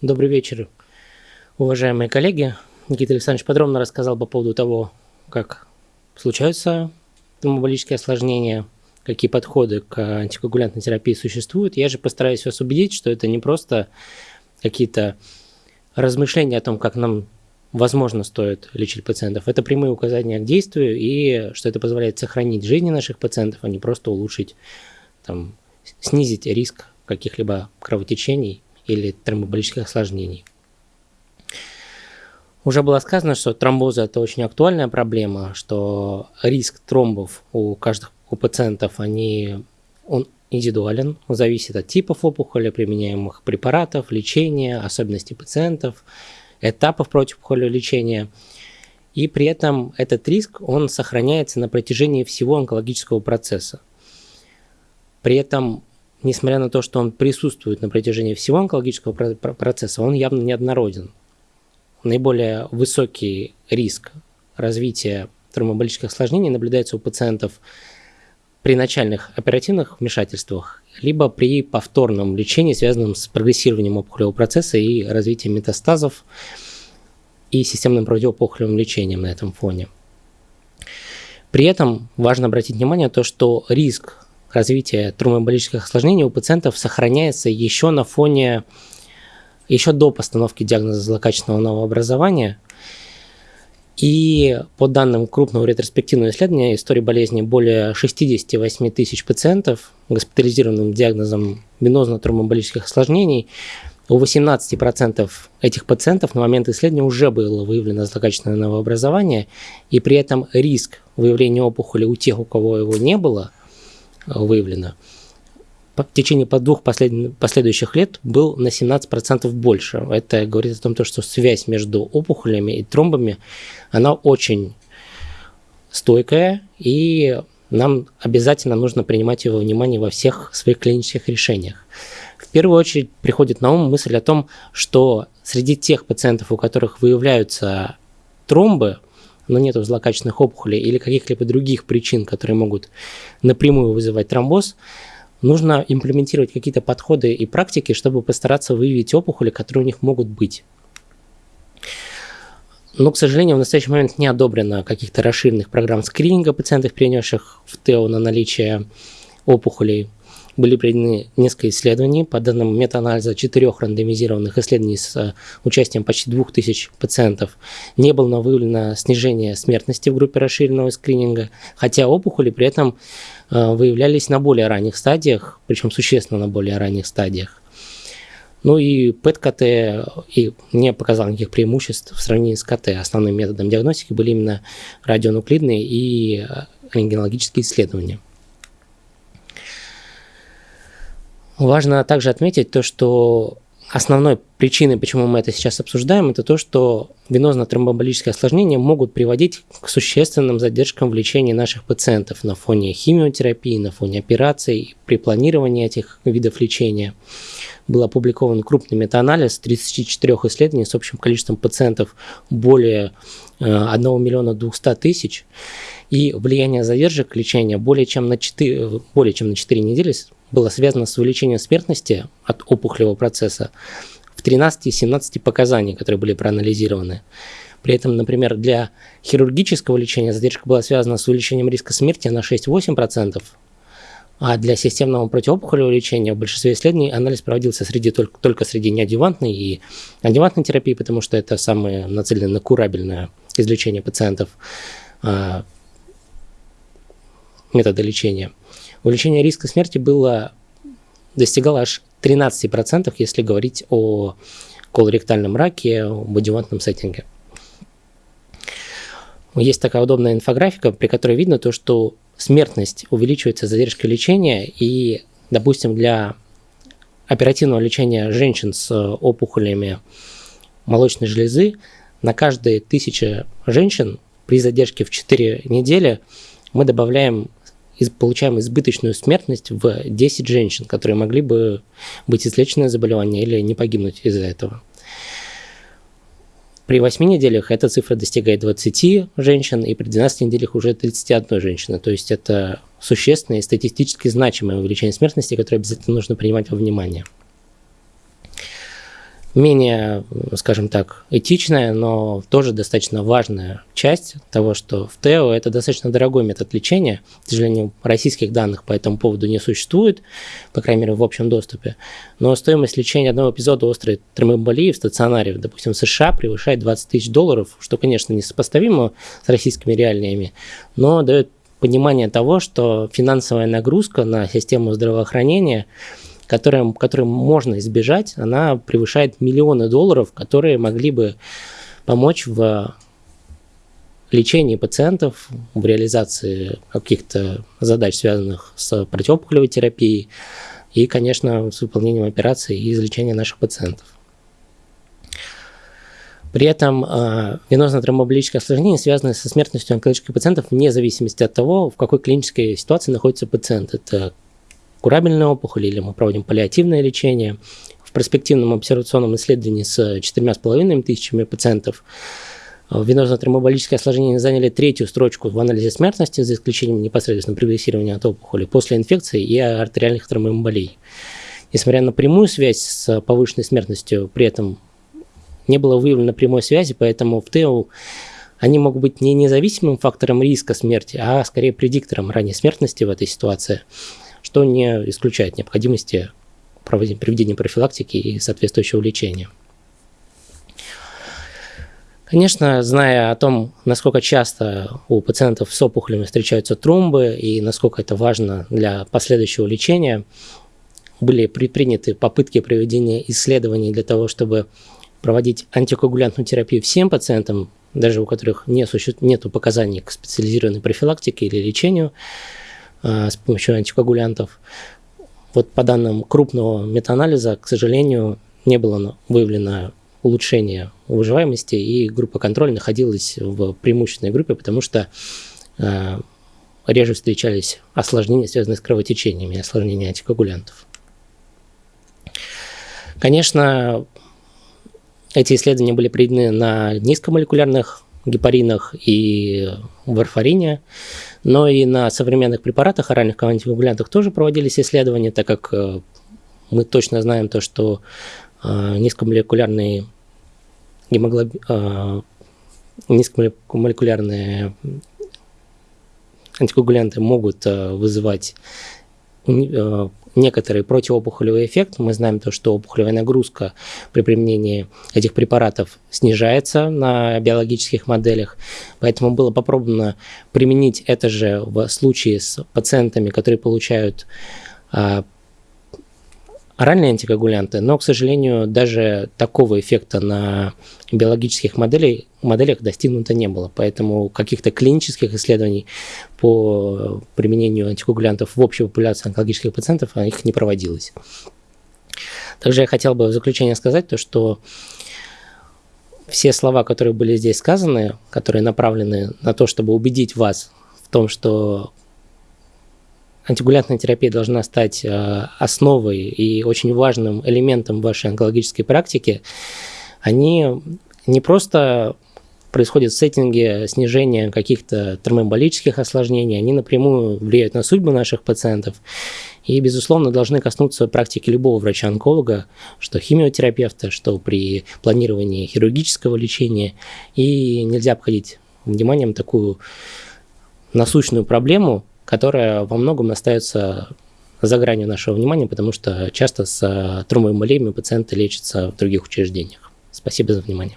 Добрый вечер, уважаемые коллеги. Никита Александрович подробно рассказал по поводу того, как случаются тромболические осложнения, какие подходы к антикоагулянтной терапии существуют. Я же постараюсь вас убедить, что это не просто какие-то размышления о том, как нам возможно стоит лечить пациентов. Это прямые указания к действию и что это позволяет сохранить жизни наших пациентов, а не просто улучшить, там, снизить риск каких-либо кровотечений или тромболических осложнений. Уже было сказано, что тромбозы – это очень актуальная проблема, что риск тромбов у каждых у пациентов они, он индивидуален, зависит от типов опухоли, применяемых препаратов, лечения, особенностей пациентов, этапов противоопухолевого лечения. И при этом этот риск, он сохраняется на протяжении всего онкологического процесса. При этом несмотря на то, что он присутствует на протяжении всего онкологического процесса, он явно неоднороден. Наиболее высокий риск развития тромболических осложнений наблюдается у пациентов при начальных оперативных вмешательствах, либо при повторном лечении, связанном с прогрессированием опухолевого процесса и развитием метастазов и системным противоопухолевым лечением на этом фоне. При этом важно обратить внимание на то, что риск развития тромбоэмболических осложнений у пациентов сохраняется еще на фоне, еще до постановки диагноза злокачественного новообразования. И по данным крупного ретроспективного исследования истории болезни более 68 тысяч пациентов, госпитализированным диагнозом венозно-тромбоэмболических осложнений, у 18% этих пациентов на момент исследования уже было выявлено злокачественное новообразование, и при этом риск выявления опухоли у тех, у кого его не было – выявлено, в течение двух послед... последующих лет был на 17% больше. Это говорит о том, что связь между опухолями и тромбами, она очень стойкая, и нам обязательно нужно принимать его внимание во всех своих клинических решениях. В первую очередь приходит на ум мысль о том, что среди тех пациентов, у которых выявляются тромбы, но нет злокачественных опухолей или каких-либо других причин, которые могут напрямую вызывать тромбоз, нужно имплементировать какие-то подходы и практики, чтобы постараться выявить опухоли, которые у них могут быть. Но, к сожалению, в настоящий момент не одобрено каких-то расширенных программ скрининга пациентов, перенесших в ТЭО на наличие опухолей были проведены несколько исследований. По данным метаанализа четырех рандомизированных исследований с э, участием почти 2000 пациентов не было выявлено снижение смертности в группе расширенного скрининга, хотя опухоли при этом э, выявлялись на более ранних стадиях, причем существенно на более ранних стадиях. Ну и ПЭТ-КТ и не показал никаких преимуществ в сравнении с КТ. Основным методом диагностики были именно радионуклидные и э, рентгенологические исследования. Важно также отметить то, что основной причиной, почему мы это сейчас обсуждаем, это то, что венозно-тромбоэмболические осложнения могут приводить к существенным задержкам в лечении наших пациентов на фоне химиотерапии, на фоне операций, при планировании этих видов лечения. Был опубликован крупный метаанализ 34 исследований с общим количеством пациентов более 1 э, миллиона 200 тысяч. И влияние задержек лечения более чем на 4, более чем на 4 недели было связано с увеличением смертности от опухолевого процесса в 13 из 17 показаний, которые были проанализированы. При этом, например, для хирургического лечения задержка была связана с увеличением риска смерти на 6-8%, а для системного противоопухолевого лечения в большинстве исследований анализ проводился среди, только, только среди неадъювантной и адъювантной терапии, потому что это самое нацеленное на курабельное излечение пациентов а, методы лечения увеличение риска смерти было, достигало аж 13%, если говорить о колоректальном раке, в адювантном сеттинге. Есть такая удобная инфографика, при которой видно то, что смертность увеличивается с задержкой лечения, и, допустим, для оперативного лечения женщин с опухолями молочной железы на каждые тысяча женщин при задержке в 4 недели мы добавляем получаем избыточную смертность в 10 женщин, которые могли бы быть излечены заболевания или не погибнуть из-за этого. При 8 неделях эта цифра достигает 20 женщин, и при 12 неделях уже 31 женщины. То есть это существенное статистически значимое увеличение смертности, которое обязательно нужно принимать во внимание. Менее, скажем так, этичная, но тоже достаточно важная часть того, что в ТЭО это достаточно дорогой метод лечения. К сожалению, российских данных по этому поводу не существует, по крайней мере, в общем доступе. Но стоимость лечения одного эпизода острой тромбоэмболии в стационаре, допустим, в США превышает 20 тысяч долларов, что, конечно, не сопоставимо с российскими реалиями, но дает понимание того, что финансовая нагрузка на систему здравоохранения – которым, которым можно избежать, она превышает миллионы долларов, которые могли бы помочь в лечении пациентов, в реализации каких-то задач, связанных с противоопухолевой терапией и, конечно, с выполнением операций и излечения наших пациентов. При этом э, венозно тромбоэмболическое осложнение связано со смертностью онкологических пациентов вне зависимости от того, в какой клинической ситуации находится пациент. Это курабельная опухоль или мы проводим паллиативное лечение. В перспективном обсервационном исследовании с 4,5 тысячами пациентов э, венозно-тромболическое осложнение заняли третью строчку в анализе смертности, за исключением непосредственно прогрессирования от опухоли после инфекции и артериальных тромбоэмболий. Несмотря на прямую связь с повышенной смертностью, при этом не было выявлено прямой связи, поэтому в ТЭУ они могут быть не независимым фактором риска смерти, а скорее предиктором ранней смертности в этой ситуации что не исключает необходимости проведения профилактики и соответствующего лечения. Конечно, зная о том, насколько часто у пациентов с опухолями встречаются тромбы и насколько это важно для последующего лечения, были предприняты попытки проведения исследований для того, чтобы проводить антикоагулянтную терапию всем пациентам, даже у которых не существует, нет показаний к специализированной профилактике или лечению. А, с помощью антикоагулянтов. Вот по данным крупного метаанализа, к сожалению, не было выявлено улучшение выживаемости, и группа контроля находилась в преимущественной группе, потому что э, реже встречались осложнения, связанные с кровотечениями, осложнения антикоагулянтов. Конечно, эти исследования были проведены на низкомолекулярных гепаринах и варфарине, но и на современных препаратах, оральных антикоагулянтах тоже проводились исследования, так как э, мы точно знаем то, что э, низкомолекулярные гемоглоб... Э, низкомолекулярные антикоагулянты могут вызывать некоторый противоопухолевый эффект. Мы знаем то, что опухолевая нагрузка при применении этих препаратов снижается на биологических моделях. Поэтому было попробовано применить это же в случае с пациентами, которые получают а, оральные антикоагулянты, но, к сожалению, даже такого эффекта на биологических моделей, моделях достигнуто не было. Поэтому каких-то клинических исследований по применению антикоагулянтов в общей популяции онкологических пациентов их не проводилось. Также я хотел бы в заключение сказать то, что все слова, которые были здесь сказаны, которые направлены на то, чтобы убедить вас в том, что антигулянтная терапия должна стать э, основой и очень важным элементом вашей онкологической практики, они не просто происходят в сеттинге снижения каких-то термоэмболических осложнений, они напрямую влияют на судьбы наших пациентов и, безусловно, должны коснуться практики любого врача-онколога, что химиотерапевта, что при планировании хирургического лечения. И нельзя обходить вниманием такую насущную проблему, которая во многом остается за гранью нашего внимания, потому что часто с тромбоэмболиями пациенты лечатся в других учреждениях. Спасибо за внимание.